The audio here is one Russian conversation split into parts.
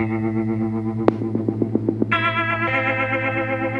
Thank you.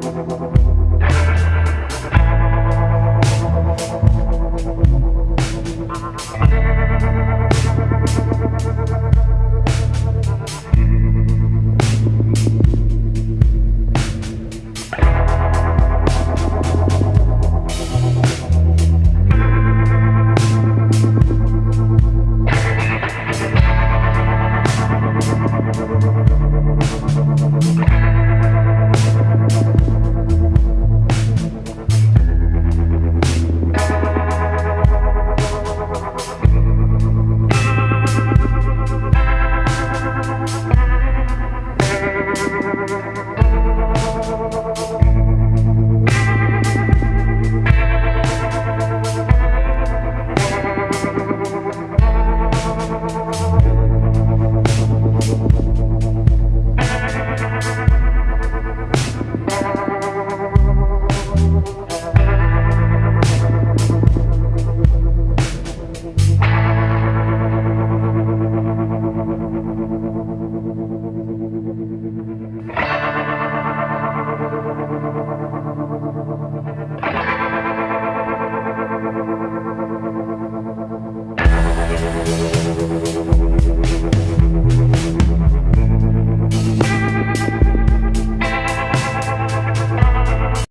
Gracias.